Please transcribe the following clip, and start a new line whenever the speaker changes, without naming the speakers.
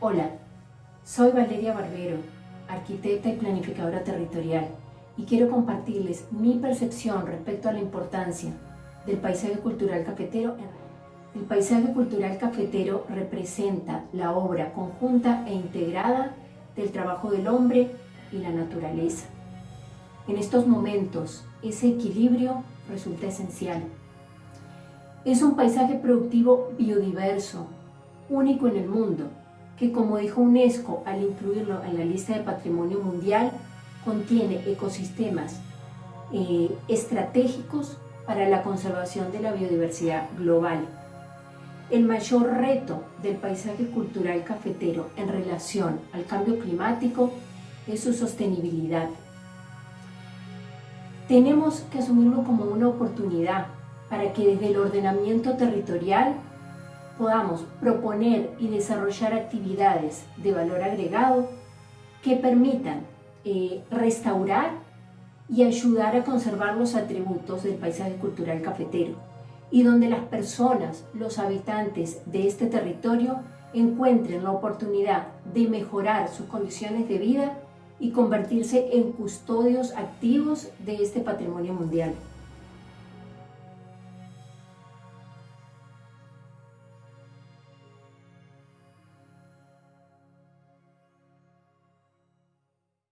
Hola, soy Valeria Barbero, arquitecta y planificadora territorial y quiero compartirles mi percepción respecto a la importancia del paisaje cultural cafetero. El paisaje cultural cafetero representa la obra conjunta e integrada del trabajo del hombre y la naturaleza. En estos momentos, ese equilibrio resulta esencial. Es un paisaje productivo biodiverso, único en el mundo, que como dijo UNESCO al incluirlo en la lista de patrimonio mundial, contiene ecosistemas eh, estratégicos para la conservación de la biodiversidad global. El mayor reto del paisaje cultural cafetero en relación al cambio climático es su sostenibilidad. Tenemos que asumirlo como una oportunidad para que desde el ordenamiento territorial podamos proponer y desarrollar actividades de valor agregado que permitan eh, restaurar y ayudar a conservar los atributos del paisaje cultural cafetero y donde las personas, los habitantes de este territorio encuentren la oportunidad de mejorar sus condiciones de vida y convertirse en custodios activos de este patrimonio mundial.